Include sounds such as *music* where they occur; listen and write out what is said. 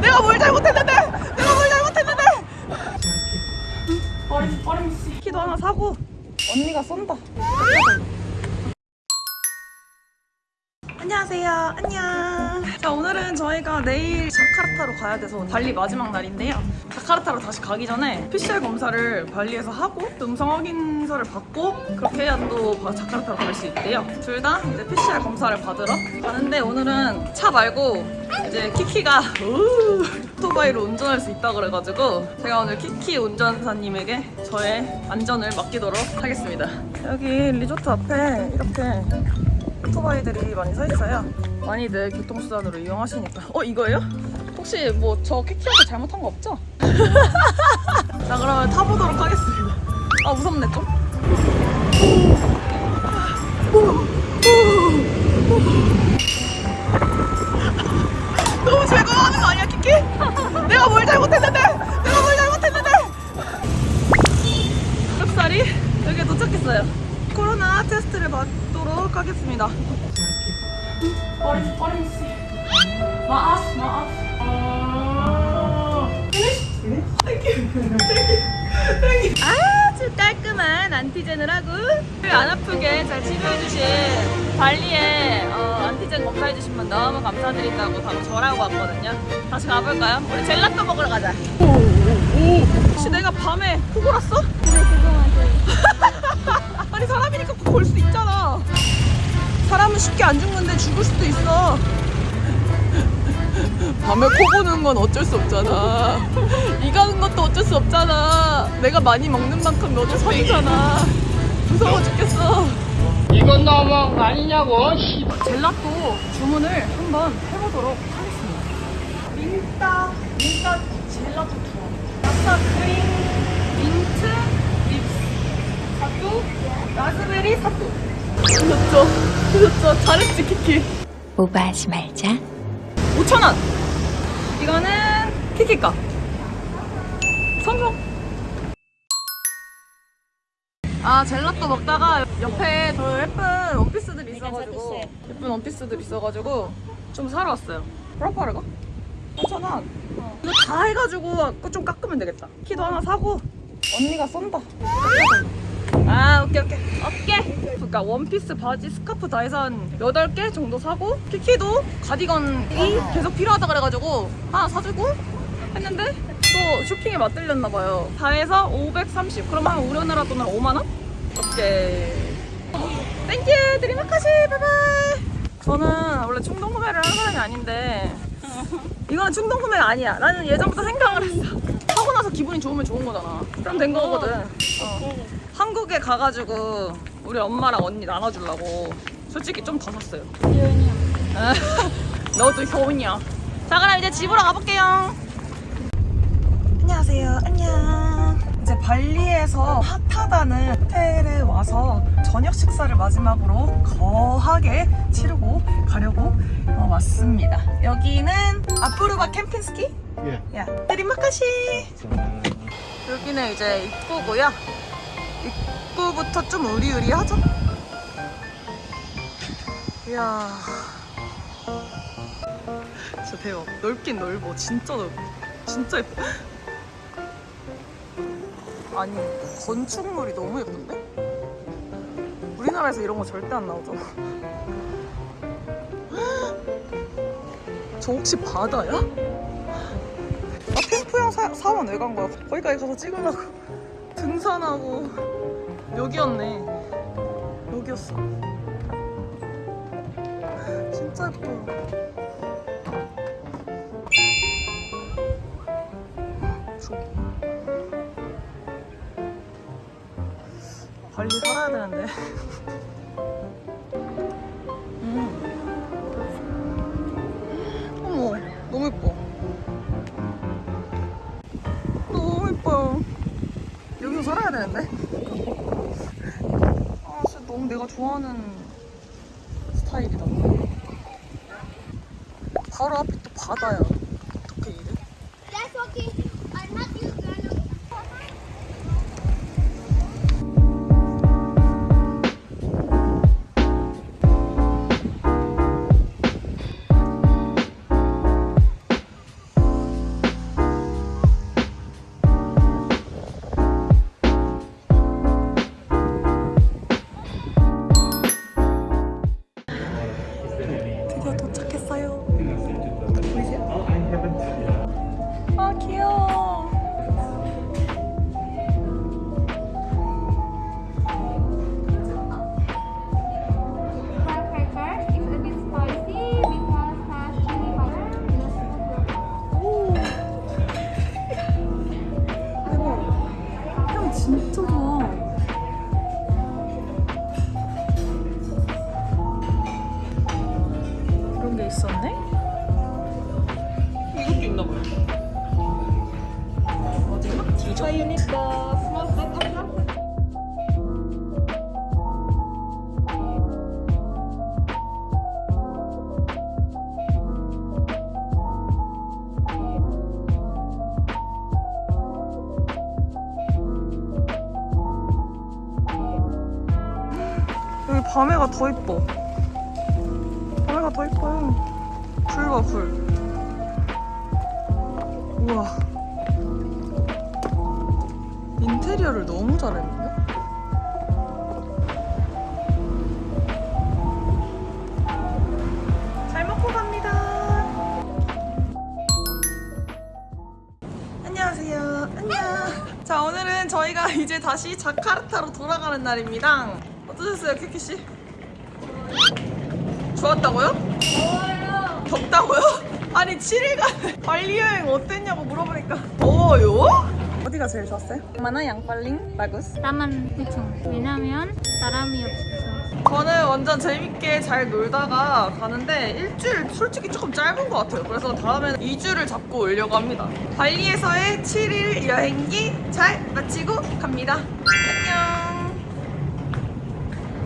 내가 뭘 잘못했는데? 내가 뭘 잘못했는데? 버림 버림 씨. 키도 하나 사고 언니가 쏜다. 안녕하세요. 안녕. 자, 오늘은 저희가 내일 자카르타로 가야 돼서 발리 마지막 날인데요. 자카르타로 다시 가기 전에 PCR 검사를 발리에서 하고 또 음성 확인서를 받고 그렇게 해야 또 바- 자카르타로 갈 수 있대요. 둘 다 이제 PCR 검사를 받으러 가는데 오늘은 차 말고 이제 키키가 우, 오토바이로 운전할 수 있다 그래가지고 제가 오늘 키키 운전사님에게 저의 안전을 맡기도록 하겠습니다. 여기 리조트 앞에 이렇게 오토바이들이 많이 서 있어요. 많이들 교통수단으로 이용하시니까. 어 이거예요? 혹시 뭐저 키키한테 잘못한 거 없죠? *laughs* 자 그러면 타보도록 하겠습니다. 아 무섭네 좀. 하겠습니다. 버림 버림 씨. 마아스 마아스. 아. 아주 깔끔한 안티젠을 하고 안 아프게 잘 치료해주신 발리에 어, 안티젠 검사해주신 분 너무 감사드린다고 방금 전화하고 왔거든요. 다시 가볼까요? 우리 젤라또 먹으러 가자. 혹시 내가 밤에 코 골았어? *laughs* 아니 사람이니까 코골수 있잖아. 사람은 쉽게 안 죽는데 죽을 수도 있어. 밤에 코 고는 건 어쩔 수 없잖아. 이 가는 것도 어쩔 수 없잖아. 내가 많이 먹는 만큼 너도 선이잖아. 무서워 죽겠어. 이건 너무한 거 아니냐고. 씨. 젤라또 주문을 한번 해보도록 하겠습니다. 민타, 민타 젤라또 투어. 아싸 크림, 민트, 립스, 사또, 라즈베리 사또. 늦었죠? 늦었죠? 잘했지, 키키. 오버하지 말자. 5,000원! 이거는 키키 거. 성공! 아, 젤라또 먹다가 옆에 더 예쁜 원피스들이 있어가지고 예쁜 원피스들이 있어가지고 좀 사러 왔어요. 프라파르가? 3,000원. 이거 다 해가지고 좀 깎으면 되겠다. 키도 하나 사고 언니가 쏜다. 아 오케이 오케이 그러니까 원피스 바지 스카프 다 해서 한 8개 정도 사고 키키도 가디건이 계속 필요하다 그래가지고 하나 사주고 했는데 또 쇼핑에 맛들렸나 봐요. 다 해서 530 그럼 한 우리나라 돈으로 5만원? 오케이. Thank you! Terima kasih! Bye bye! 저는 원래 충동 구매를 하는 사람이 아닌데 이건 충동 구매가 아니야. 나는 예전부터 생각을 했어. 하고 나서 기분이 좋으면 좋은 거잖아. 그럼 된 거거든. 어. 한국에 가가지고 우리 엄마랑 언니 나눠주려고 솔직히 좀 더 샀어요. *laughs* 너도 효은이야. 자 그럼 이제 집으로 가볼게요. 안녕하세요. 안녕. 이제 발리에서 핫하다는 호텔에 와서 저녁 식사를 마지막으로 거하게 치르고 가려고 어, 왔습니다. 여기는 아프루바 캠핑스키? 예. 야, 드리마카시. 여기는 이제 입구고요. 입구 부터 좀 으리으리하죠? 이야. 진짜 대박. 넓긴 넓어. 진짜 넓어. 진짜 예뻐. 아니, 건축물이 너무 예쁜데? 우리나라에서 이런 거 절대 안 나오죠? 저 혹시 바다야? 나 캠프형 사, 사원 왜 간 거야? 거기까지 가서 찍으려고 *laughs* 등산하고 여기였네. 여기였어. 진짜 예뻐 저기 발리 살아야 되는데 좋아하는 스타일이다. 바로 앞이 또 바다야. 어떻게 이래? 진짜 좋아 이런 게 있었네? 이것도 있나봐요 어디가? 디저트? 밤에가 더 이뻐. 밤에가 더 이뻐요. 불 봐, 불. 우와. 인테리어를 너무 잘했는데? 잘 먹고 갑니다. 안녕하세요. 안녕. 자, 오늘은 저희가 이제 다시 자카르타로 돌아가는 날입니다. 어떠셨어요, 키키 씨? 좋았다고요? 더워요. 덥다고요? *laughs* 아니 7일간 발리 여행 어땠냐고 물어보니까 더워요? 어디가 제일 좋았어요? 마나 양빨링 라구스 나만 그쵸. 왜냐면 사람이 없어서. 저는 완전 재밌게 잘 놀다가 가는데 일주일 솔직히 조금 짧은 것 같아요. 그래서 다음에는 2주를 잡고 오려고 합니다. 발리에서의 7일 여행기 잘 마치고 갑니다. 안녕.